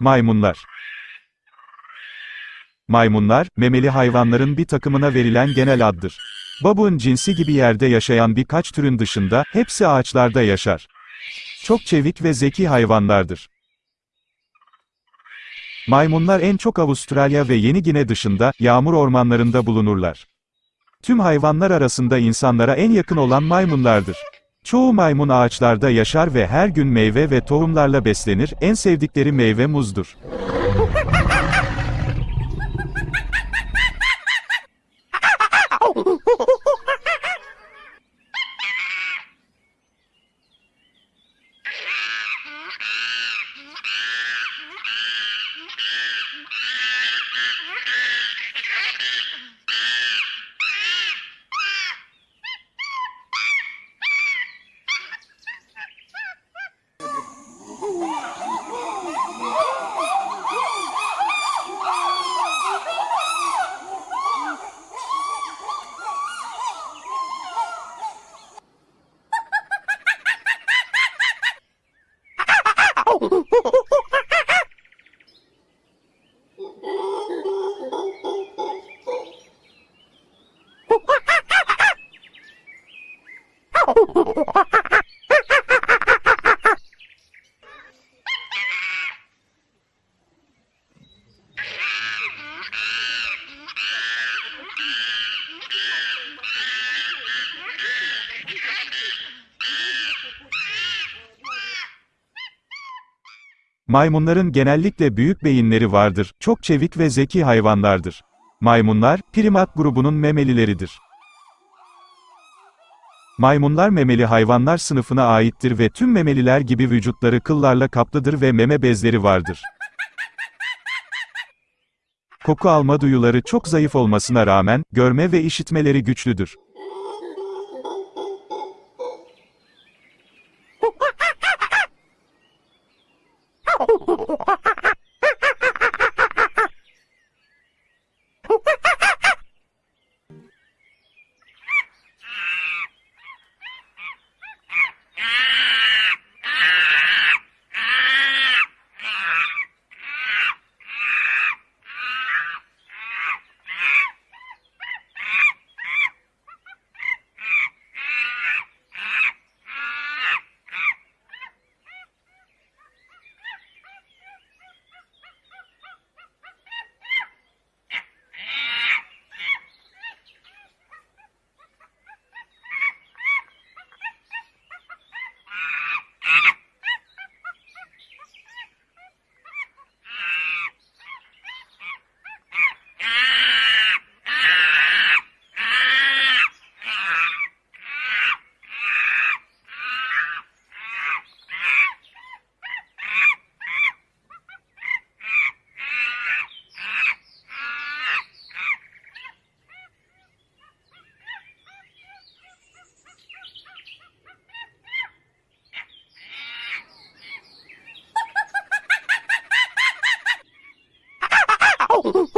Maymunlar Maymunlar, memeli hayvanların bir takımına verilen genel addır. Babuğun cinsi gibi yerde yaşayan birkaç türün dışında, hepsi ağaçlarda yaşar. Çok çevik ve zeki hayvanlardır. Maymunlar en çok Avustralya ve Yeni Gine dışında, yağmur ormanlarında bulunurlar. Tüm hayvanlar arasında insanlara en yakın olan maymunlardır. Çoğu maymun ağaçlarda yaşar ve her gün meyve ve tohumlarla beslenir, en sevdikleri meyve muzdur. Maymunların genellikle büyük beyinleri vardır, çok çevik ve zeki hayvanlardır. Maymunlar, primat grubunun memelileridir. Maymunlar memeli hayvanlar sınıfına aittir ve tüm memeliler gibi vücutları kıllarla kaplıdır ve meme bezleri vardır. Koku alma duyuları çok zayıf olmasına rağmen, görme ve işitmeleri güçlüdür. oh,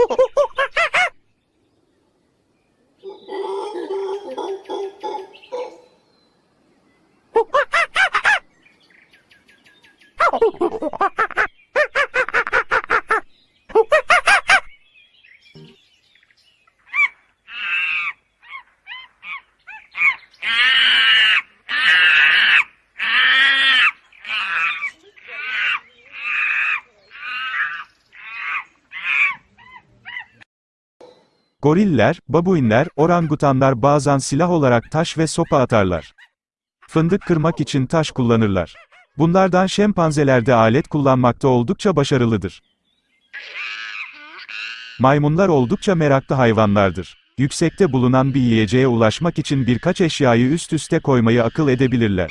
Goriller, babuinler, orangutanlar bazen silah olarak taş ve sopa atarlar. Fındık kırmak için taş kullanırlar. Bunlardan şempanzeler de alet kullanmakta oldukça başarılıdır. Maymunlar oldukça meraklı hayvanlardır. Yüksekte bulunan bir yiyeceğe ulaşmak için birkaç eşyayı üst üste koymayı akıl edebilirler.